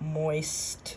moist